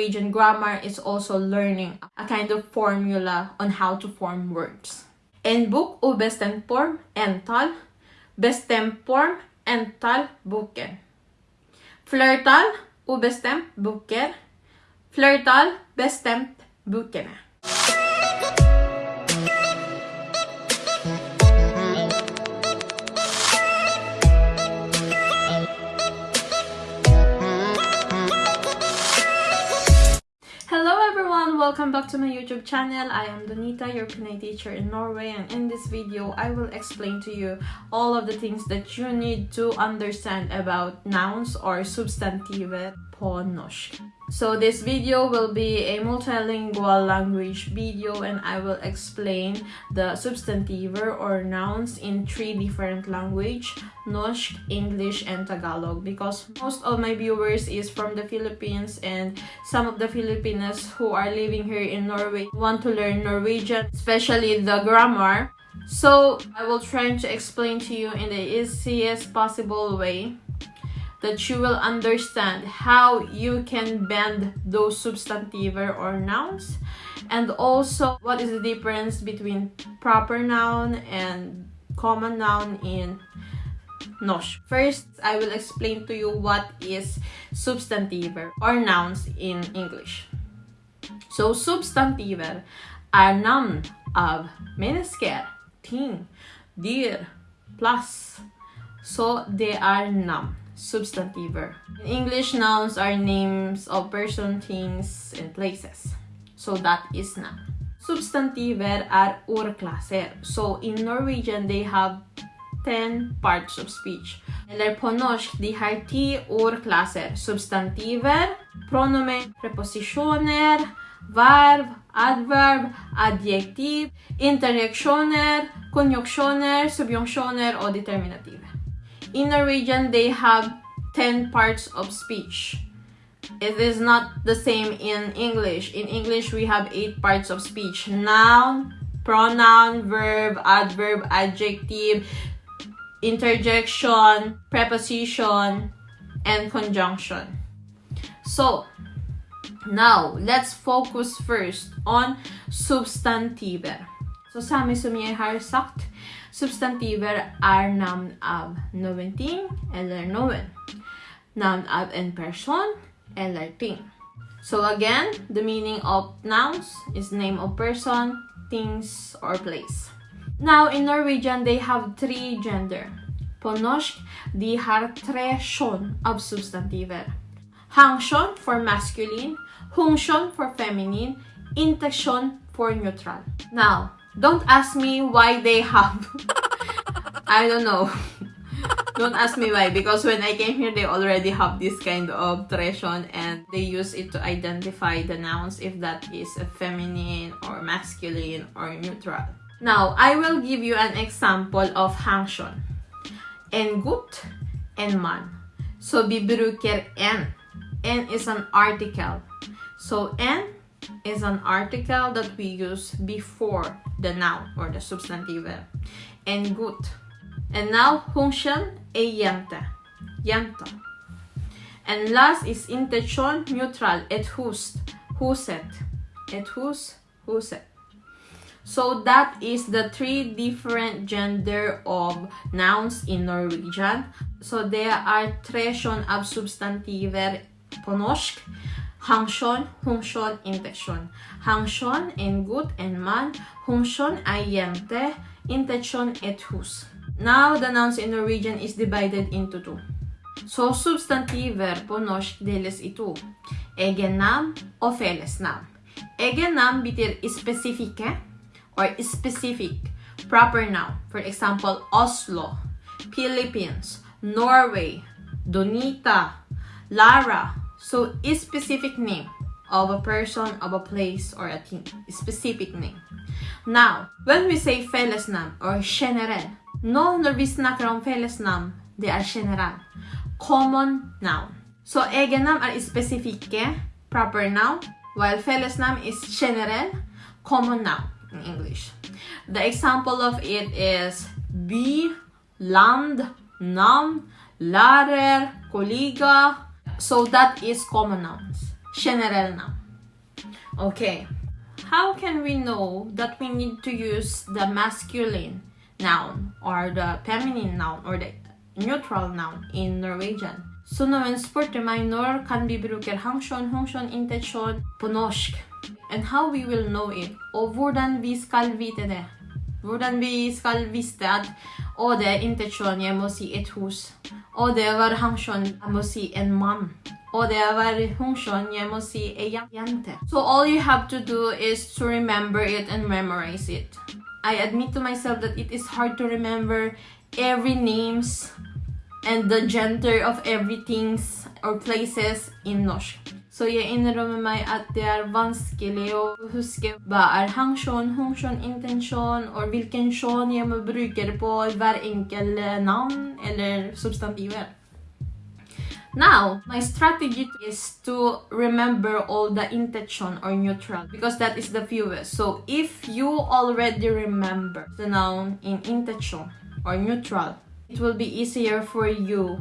Norwegian grammar is also learning a kind of formula on how to form words. En bok og form, entall. Bestemt form, entall, boken. Flertall, ubestemt, boker. Flertall, bestemt, bokene. Welcome back to my YouTube channel. I am Donita, your Pinay teacher in Norway and in this video I will explain to you all of the things that you need to understand about nouns or substantive på norsk. So this video will be a multilingual language video and I will explain the substantive or nouns in three different language, Norsk, English, and Tagalog because most of my viewers is from the Philippines and some of the Filipinos who are living here in Norway want to learn Norwegian, especially the grammar. So I will try to explain to you in the easiest possible way that you will understand how you can bend those substantive or nouns and also what is the difference between proper noun and common noun in norsk. First, I will explain to you what is substantive or nouns in English. So, substantiver are navn of mennesker, ting, dyr, plus. So, they are navn substantiver. English, nouns are names of person, things, and places. So that is noun. Substantiver are ordklasser. So in Norwegian, they have 10 parts of speech. Eller på norsk, de har 10 ordklasser. Substantiver, pronomen, preposisjoner, verb, adverb, adjektiv, interjeksjoner, konjunksjoner, subjunksjoner og determinativ. In Norwegian, they have 10 parts of speech. It is not the same in English. In English, we have 8 parts of speech. Noun, pronoun, verb, adverb, adjective, interjection, preposition, and conjunction. So, now, let's focus first on substantiver. Så samme som jeg har sagt, Substantiver er navn av noen ting eller noen. Navn av en person eller ting. So again, the meaning of nouns is name of person, things, or place. Now, in Norwegian, they have three gender. På norsk, de har tre kjønn av substantiver. Hankjønn for masculine, hunkjønn for feminine, intetkjønn for neutral. Now, Don't ask me why they have. I don't know. don't ask me why because when I came here they already have this kind of tradition and they use it to identify the nouns if that is a feminine or masculine or neutral. Now, I will give you an example of function. En gut, en man. So vi bruker en. En is an article. So en is an article that we use before the noun or the substantive. and gut. And now function e jente. Jenta. And last is interjon neutral. Et hus. Huset. Et hus. Huset. So that is the three different gender of nouns in Norwegian. So there are tre kjønn av substantiver på norsk. Hangshon, Hungshon, Intechon. Hangshon en good and man, Hungshon ay jente, Intechon et hus. Now, the nouns in Norwegian is divided into two. So substantiver på norsk deles i to. Egennavn og fellesnavn. Egennavn betyr spesifikke or specific proper noun. For example, Oslo, Philippines, Norway, Donita, Lara, So, a specific name of a person, of a place, or a thing. A specific name. Now, when we say fellesnamn or generell, nå når vi snakker om fellesnamn, det er generell. Common noun. Så egennamn er spesifikke, proper noun, while fellesnamn is generell, common noun in English. The example of it is by, land, navn, lærer, kollega, So that is common nouns. general noun. Okay. How can we know that we need to use the masculine noun or the feminine noun or the neutral noun in Norwegian? Spurte meg når kan vi bruke hangsjon, hangsjon, intensjon på and how we will know it, og hvordan vi skal vite det. Hvordan vi skal at er intensjon, jeg må si et hus. Og det var hangsjon, jeg må si en mann. Og det var hangsjon, jeg må si en jente. So all you have to do is to remember it and memorize it. I admit to myself that it is hard to remember every names and the gender of everything or places in norsk. Så jeg innrømmer meg at det er vanskelig å huske hva er hangsjon, hangsjon, intensjon, og hvilken sjån jeg må bruke på hver enkel navn eller substantiver. Now, my strategy is to remember all the intention or neutral because that is the fewest. So if you already remember the noun in intention or neutral, it will be easier for you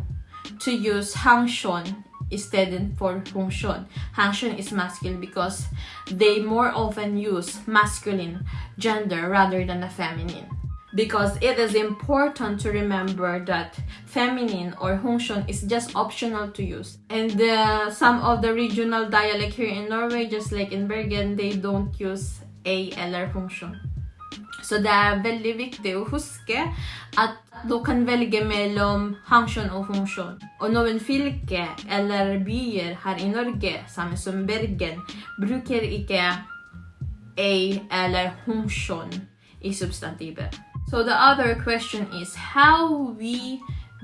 to use hangshon instead for hongshon. Hangshon is masculine because they more often use masculine gender rather than a feminine. Because it is important to remember that feminine or hongshon is just optional to use. And uh, some of the regional dialect here in Norway, just like in Bergen, they don't use a eller hongshon. Så det er veldig viktig å huske at du kan velge mellom hangsjon og funksjon. Og noen fylker eller byer her i Norge, samme som Bergen, bruker ikke a eller funksjon i substantiver. So the other question is how we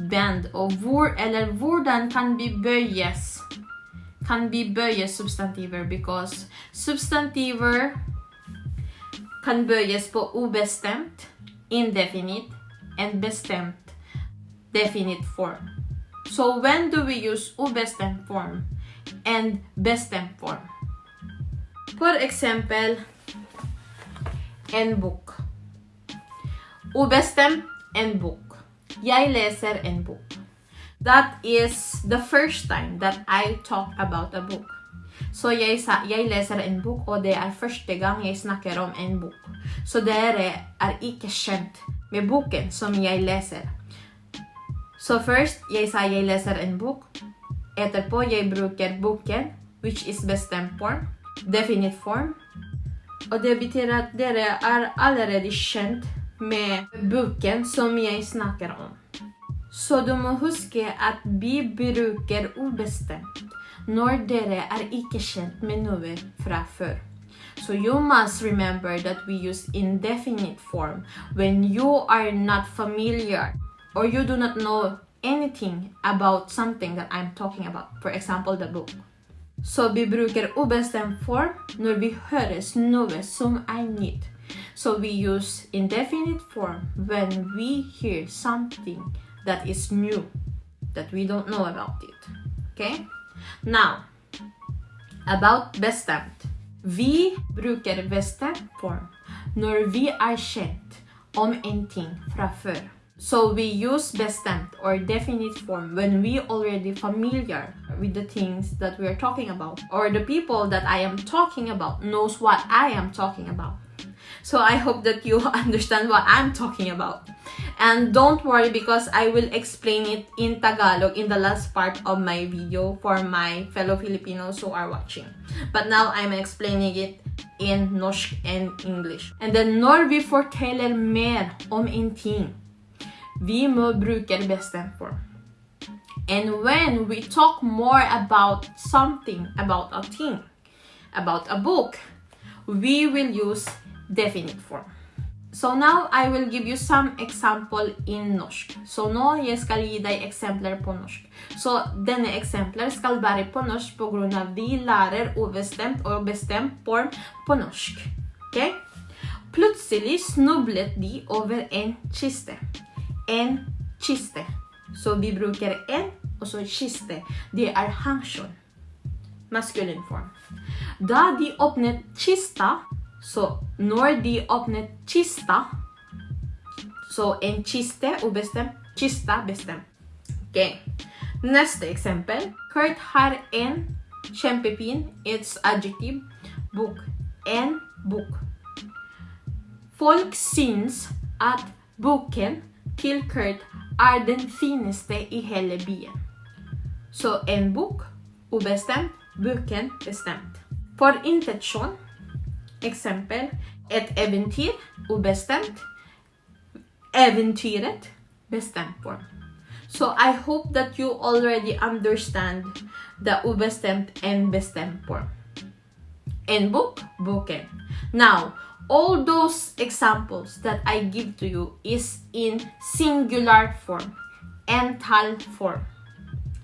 bend og hvor eller hvordan kan vi bøyes kan vi bøye substantiver because substantiver kan bøyes på ubestemt, indefinite, and bestemt, definite form. So when do we use ubestemt form and bestemt form? For example, en bok. Ubestemt en bok. Jeg leser en bok. That is the first time that I talk about a book. Så jeg, sa, jeg leser en bok, og det er første gang jeg snakker om en bok. Så dere er ikke kjent med boken som jeg leser. Så først jeg sa jeg leser en bok. Etterpå jeg bruker boken, which is bestemt form, definite form. Og det betyr at dere er allerede kjent med boken som jeg snakker om. Så du må huske at vi bruker ubestemt når dere er ikke kjent med noe fra før. So you must remember that we use indefinite form when you are not familiar or you do not know anything about something that I'm talking about. For example, the book. Så vi bruker ubestemt form når vi høres noe som er nytt. So we use indefinite form when we hear something that is new, that we don't know about it. Okay? Now, about bestemt. Vi bruker bestemt form når vi er kjent om en ting fra før. So we use bestemt or definite form when we already familiar with the things that we are talking about or the people that I am talking about knows what I am talking about. So I hope that you understand what I'm talking about. And don't worry because I will explain it in Tagalog in the last part of my video for my fellow Filipinos who are watching. But now I'm explaining it in norsk and English. And then når vi forteller mer om en ting, vi må bruke bestemt form. And when we talk more about something, about a thing, about a book, we will use definite form. So now I will give you some example in norsk. Så nu jag ska ge dig exempel på norsk. Så denna exempel ska vara på norsk på grund av vi lærer obestämt och bestämt form på norsk. Okay? Plötsligt snublet de över en kiste. En kiste. Så vi brukar en, och så kiste. Det är hangsjon. Maskulin form. Då de öppnade kista, så når de åpnet kista Så en kiste obestämd. kista bestemt. Ok. Neste eksempel. Kurt har en Kjempefin. It's adjektiv, Bok. En bok. Folk syns at boken til Kurt er den fineste i hele byen. Så en bok, ubestemt, boken bestemt. For intensjon, eksempel, et eventyr, ubestemt, eventyret, bestemt form. So I hope that you already understand the ubestemt and bestemt form. En book, boken. Now, all those examples that I give to you is in singular form, ental form.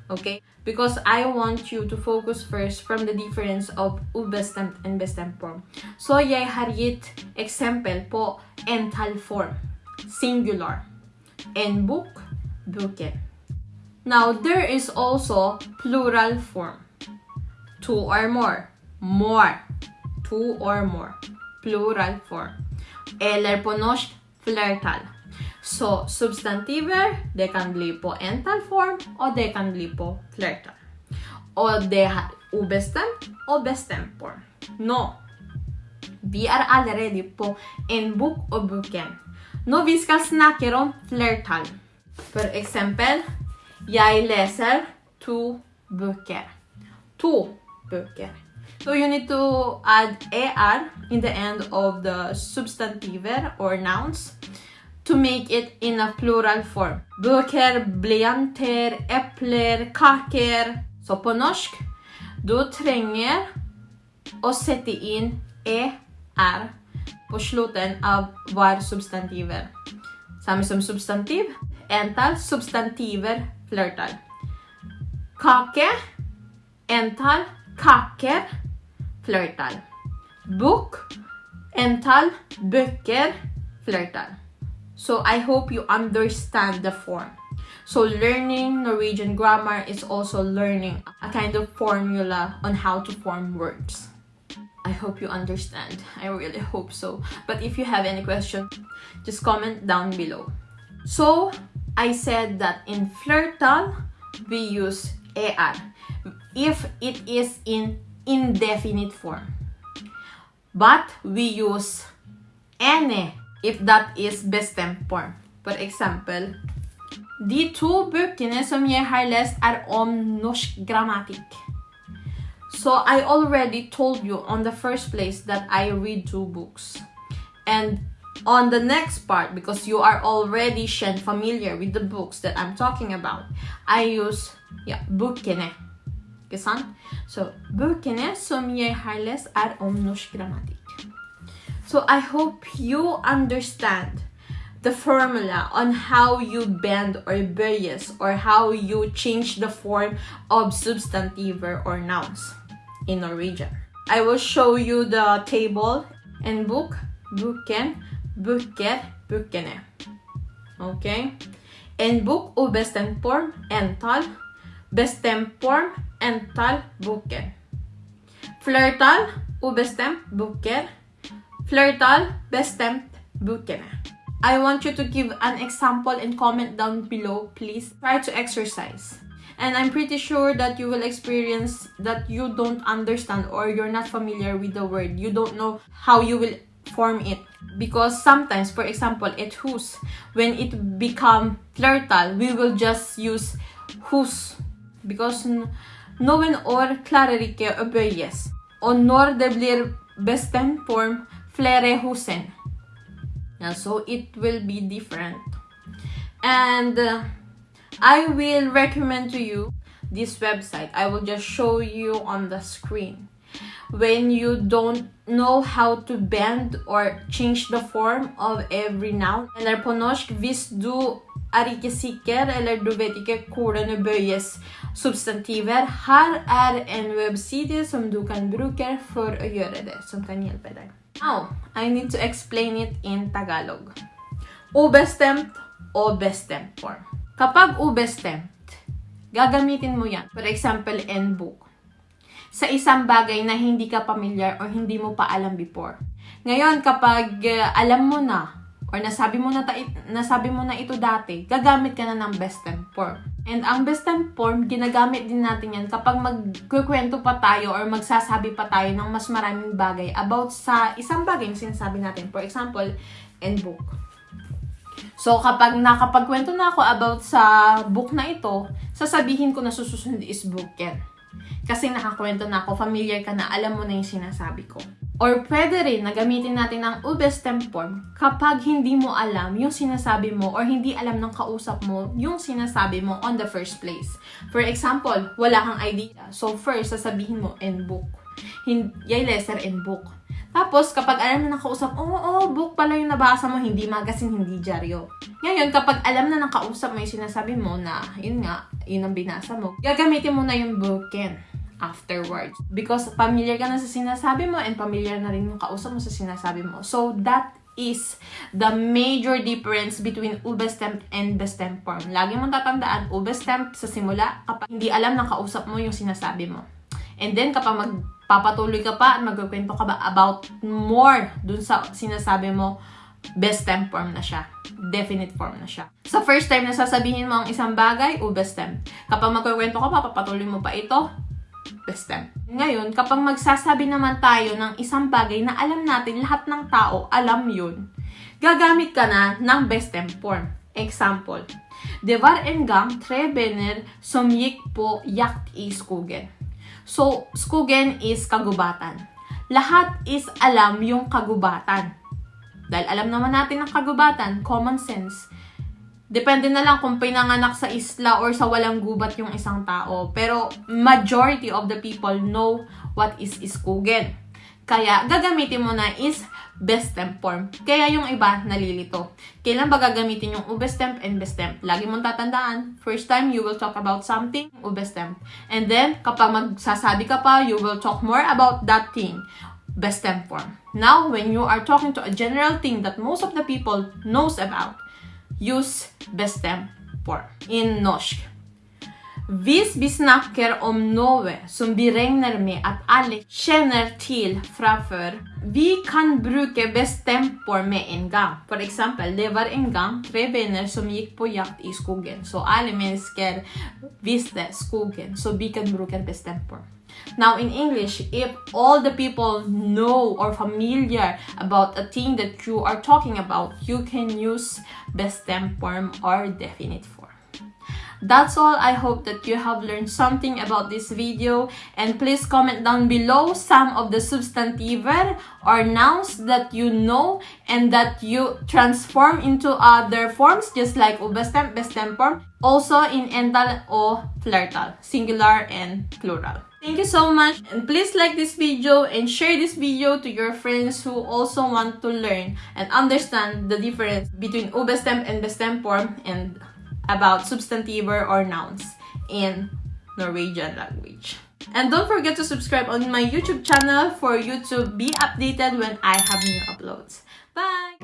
Okay? Because I want you to focus first from the difference of ubestemt and bestemt form. So, jeg har gitt eksempel på ental form, singular. En bok, boken. Now, there is also plural form. Two or more. More. Two or more. Plural form. Eller på norsk, flertall. Så substantiver, det kan bli på ental form, og det kan bli på flertall. Og det har ubestemt og bestemt form. Nå, vi er allerede på en bok og boken. Nå vi skal snakke om flertall. For eksempel, jeg leser to bøker. To bøker. So you need to add er in the end of the substantiver or nouns to make it in a plural form. Bøker, blyanter, epler, kaker. Så på norsk, du trenger å sette inn er på slutten av hver substantiver. Samme som substantiv, entall, substantiver, flertall. Kake, entall, kaker, flertall. Book, entall, bøker, flertall. So I hope you understand the form. So learning Norwegian grammar is also learning a kind of formula on how to form words. I hope you understand. I really hope so. But if you have any question, just comment down below. So I said that in flertall, we use er if it is in indefinite form. But we use ene if that is bestemt form. For eksempel, de to bøkene som jeg har lest er om norsk grammatikk. So I already told you on the first place that I read two books. And on the next part, because you are already familiar with the books that I'm talking about, I use yeah, bøkene. Ikke sant? So, bøkene som jeg har lest er om norsk grammatikk. So I hope you understand the formula on how you bend or bøyes or how you change the form of substantiver or nouns in Norwegian. I will show you the table and book, boken, bøker, bøkene. Okay? En bok ubestemt form, entall. Bestemt form, entall, boker. Flertall, ubestemt, boker. Flertall, bestemt, bøkene. I want you to give an example and comment down below, please. Try to exercise. And I'm pretty sure that you will experience that you don't understand or you're not familiar with the word. You don't know how you will form it. Because sometimes, for example, et hus, when it become flertal, we will just use hus. Because noen år klarer ikke å bøyes. Og når det blir bestemt form, Flerehusen. Yeah, so it will be different. And uh, I will recommend to you this website. I will just show you on the screen. When you don't know how to bend or change the form of every noun. Eller på norsk, hvis du er ikke sikker, eller du vet ikke hvordan det bøyes substantiver, her er en webside som du kan bruke for å gjøre det, som kan hjelpe deg. Now, I need to explain it in Tagalog. Ubestemt o bestemt form. Kapag ubestemt, gagamitin mo yan. For example, in book. Sa isang bagay na hindi ka familiar or hindi mo pa alam before. Ngayon, kapag uh, alam mo na or nasabi mo na, ta- nasabi mo na ito dati, gagamit ka na ng best form. And ang bestem form, ginagamit din natin yan kapag magkukwento pa tayo or magsasabi pa tayo ng mas maraming bagay about sa isang bagay na sinasabi natin. For example, in book. So, kapag nakapagkwento na ako about sa book na ito, sasabihin ko na susunod is book yan. Kasi nakakwento na ako, familiar ka na, alam mo na yung sinasabi ko. Or pwede rin na gamitin natin ang ubes temp form kapag hindi mo alam yung sinasabi mo or hindi alam ng kausap mo yung sinasabi mo on the first place. For example, wala kang idea. So first, sasabihin mo, in book. Yay lesser in book. Tapos, kapag alam na ng kausap, oo, oh, oh, book pala yung nabasa mo, hindi magazine, hindi dyaryo. Ngayon, kapag alam na ng kausap mo yung sinasabi mo na, yun nga, yun ang binasa mo, gagamitin mo na yung booken afterwards. Because familiar ka na sa sinasabi mo and familiar na rin yung kausap mo sa sinasabi mo. So, that is the major difference between ubestemp and bestemp form. Lagi mong tatandaan, ubestemp sa simula kapag hindi alam ng kausap mo yung sinasabi mo. And then, kapag magpapatuloy ka pa at magkukwento ka ba about more dun sa sinasabi mo, best temp form na siya. Definite form na siya. Sa first time na sasabihin mo ang isang bagay, o best temp. Kapag magkukwento ka pa, papatuloy mo pa ito, temp. Ngayon, kapag magsasabi naman tayo ng isang bagay na alam natin lahat ng tao alam yun, gagamit ka na ng best temp form. Example, Det var en gang tre venner som gick på jakt i skogen. So, skogen is kagubatan. Lahat is alam yung kagubatan. Dahil alam naman natin ang kagubatan, common sense. Depende na lang kung pinanganak sa isla or sa walang gubat yung isang tao. Pero majority of the people know what is iskogen. Kaya gagamitin mo na is best temp form. Kaya yung iba nalilito. Kailan ba gagamitin yung ubes temp and best temp? Lagi mong tatandaan, first time you will talk about something, ubes temp. And then, kapag magsasabi ka pa, you will talk more about that thing best temp form. Now, when you are talking to a general thing that most of the people knows about, use bestämt form in norsk. Hvis vi snakker om noe som vi regner med at alle kjenner til fra før, vi kan bruke bestemt form med en gang. For eksempel, det var en gang tre venner som gikk på jakt i skogen. Så alle mennesker visste skogen, så vi kan bruke bestemt form. Now, in English, if all the people know or familiar about a thing that you are talking about, you can use best tense form or definite form. That's all. I hope that you have learned something about this video. And please comment down below some of the substantiver or nouns that you know and that you transform into other forms just like ubestem, bestem form. Also in ental or flertal, singular and plural. Thank you so much and please like this video and share this video to your friends who also want to learn and understand the difference between ubestem and bestem form and about substantiver or nouns in Norwegian language. And don't forget to subscribe on my YouTube channel for you to be updated when I have new uploads. Bye!